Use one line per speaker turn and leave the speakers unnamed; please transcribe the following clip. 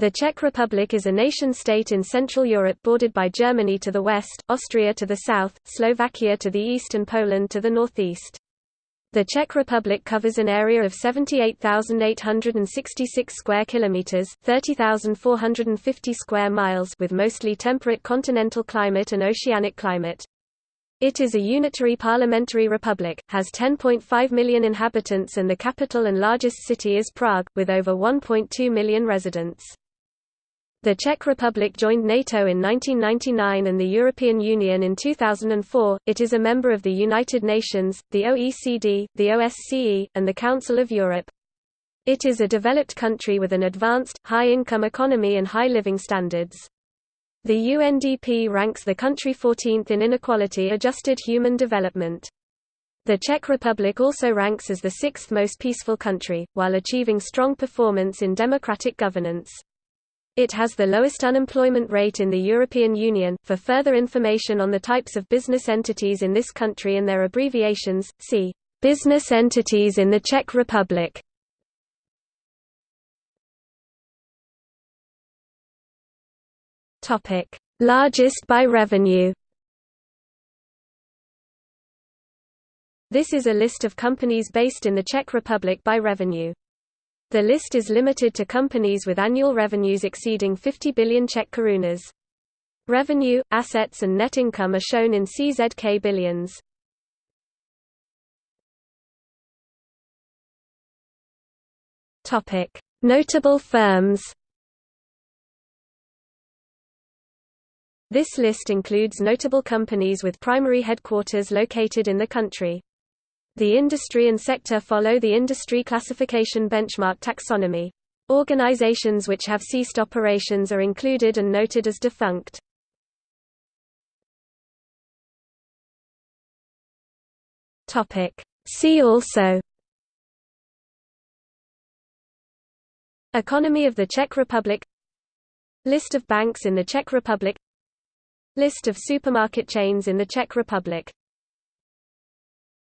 The Czech Republic is a nation-state in Central Europe bordered by Germany to the west, Austria to the south, Slovakia to the east and Poland to the northeast. The Czech Republic covers an area of 78,866 square kilometers, 30,450 square miles with mostly temperate continental climate and oceanic climate. It is a unitary parliamentary republic, has 10.5 million inhabitants and the capital and largest city is Prague, with over 1.2 million residents. The Czech Republic joined NATO in 1999 and the European Union in 2004. It is a member of the United Nations, the OECD, the OSCE, and the Council of Europe. It is a developed country with an advanced, high-income economy and high living standards. The UNDP ranks the country 14th in inequality-adjusted human development. The Czech Republic also ranks as the sixth most peaceful country, while achieving strong performance in democratic governance. It has the lowest unemployment rate in the European Union. For further information on the types of business entities in this country and their abbreviations, see Business entities in the Czech Republic. Topic: Largest by revenue. This is a list of companies based in the Czech Republic by revenue. The list is limited to companies with annual revenues exceeding 50 billion Czech korunas. Revenue, assets and net income are shown in CZK billions. Notable firms. This list includes notable companies with primary headquarters located in the country. The industry and sector follow the industry classification benchmark taxonomy. Organizations which have ceased operations are included and noted as defunct. See also Economy of the Czech Republic List of banks in the Czech Republic List of supermarket chains in the Czech Republic